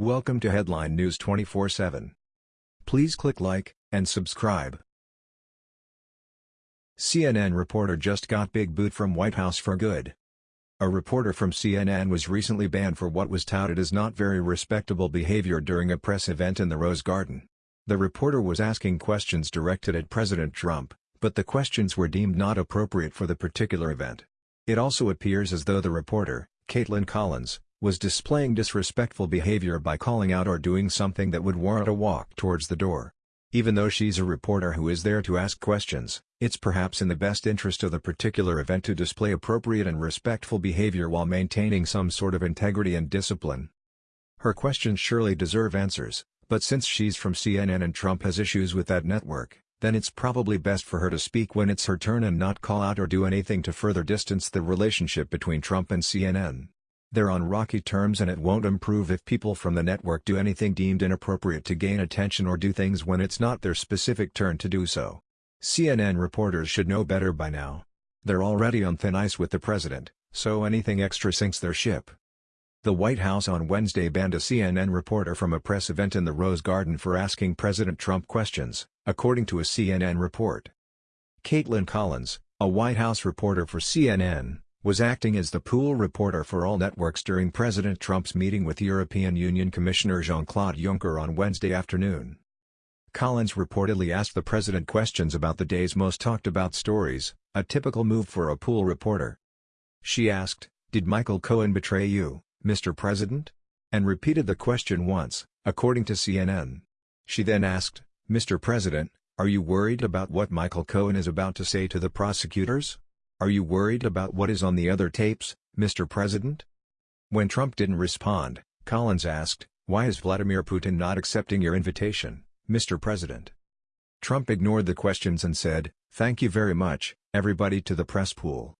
Welcome to Headline News 24/7. Please click like and subscribe. CNN reporter just got big boot from White House for good. A reporter from CNN was recently banned for what was touted as not very respectable behavior during a press event in the Rose Garden. The reporter was asking questions directed at President Trump, but the questions were deemed not appropriate for the particular event. It also appears as though the reporter, Kaitlan Collins, was displaying disrespectful behavior by calling out or doing something that would warrant a walk towards the door. Even though she's a reporter who is there to ask questions, it's perhaps in the best interest of the particular event to display appropriate and respectful behavior while maintaining some sort of integrity and discipline. Her questions surely deserve answers, but since she's from CNN and Trump has issues with that network, then it's probably best for her to speak when it's her turn and not call out or do anything to further distance the relationship between Trump and CNN. They're on rocky terms and it won't improve if people from the network do anything deemed inappropriate to gain attention or do things when it's not their specific turn to do so. CNN reporters should know better by now. They're already on thin ice with the president, so anything extra sinks their ship. The White House on Wednesday banned a CNN reporter from a press event in the Rose Garden for asking President Trump questions, according to a CNN report. Kaitlan Collins, a White House reporter for CNN, was acting as the pool reporter for all networks during President Trump's meeting with European Union Commissioner Jean-Claude Juncker on Wednesday afternoon. Collins reportedly asked the president questions about the day's most talked about stories, a typical move for a pool reporter. She asked, Did Michael Cohen betray you, Mr. President? And repeated the question once, according to CNN. She then asked, Mr. President, are you worried about what Michael Cohen is about to say to the prosecutors? Are you worried about what is on the other tapes, Mr. President? When Trump didn't respond, Collins asked, Why is Vladimir Putin not accepting your invitation, Mr. President? Trump ignored the questions and said, Thank you very much, everybody to the press pool.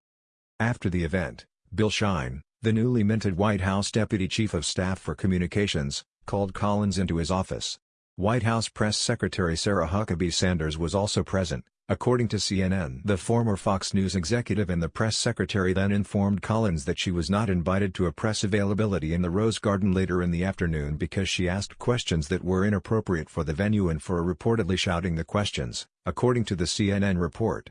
After the event, Bill Shine, the newly minted White House Deputy Chief of Staff for Communications, called Collins into his office. White House Press Secretary Sarah Huckabee Sanders was also present, According to CNN the former Fox News executive and the press secretary then informed Collins that she was not invited to a press availability in the Rose Garden later in the afternoon because she asked questions that were inappropriate for the venue and for reportedly shouting the questions, according to the CNN report.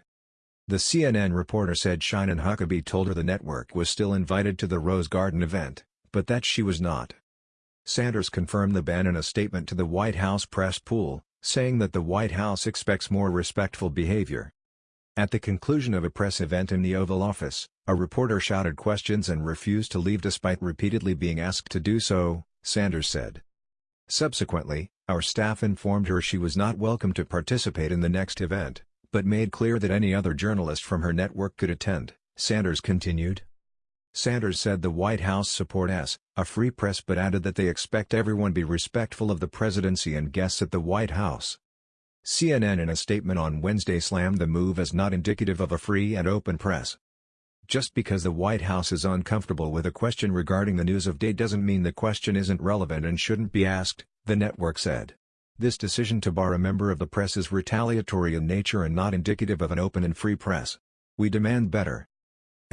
The CNN reporter said Shine and Huckabee told her the network was still invited to the Rose Garden event, but that she was not. Sanders confirmed the ban in a statement to the White House press pool, saying that the White House expects more respectful behavior. At the conclusion of a press event in the Oval Office, a reporter shouted questions and refused to leave despite repeatedly being asked to do so, Sanders said. Subsequently, our staff informed her she was not welcome to participate in the next event, but made clear that any other journalist from her network could attend, Sanders continued. Sanders said the White House support S, a free press but added that they expect everyone be respectful of the presidency and guests at the White House. CNN in a statement on Wednesday slammed the move as not indicative of a free and open press. Just because the White House is uncomfortable with a question regarding the news of day doesn't mean the question isn't relevant and shouldn't be asked, the network said. This decision to bar a member of the press is retaliatory in nature and not indicative of an open and free press. We demand better.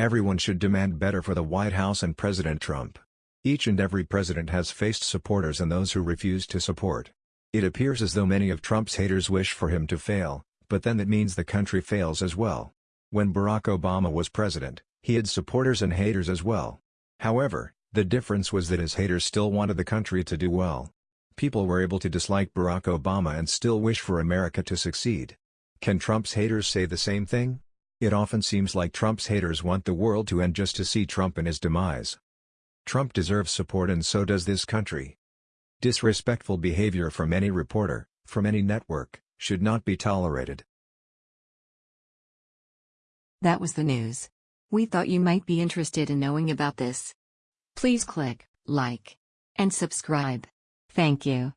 Everyone should demand better for the White House and President Trump. Each and every president has faced supporters and those who refuse to support. It appears as though many of Trump's haters wish for him to fail, but then that means the country fails as well. When Barack Obama was president, he had supporters and haters as well. However, the difference was that his haters still wanted the country to do well. People were able to dislike Barack Obama and still wish for America to succeed. Can Trump's haters say the same thing? It often seems like Trump's haters want the world to end just to see Trump in his demise. Trump deserves support and so does this country. Disrespectful behavior from any reporter, from any network, should not be tolerated. That was the news. We thought you might be interested in knowing about this. Please click like and subscribe. Thank you.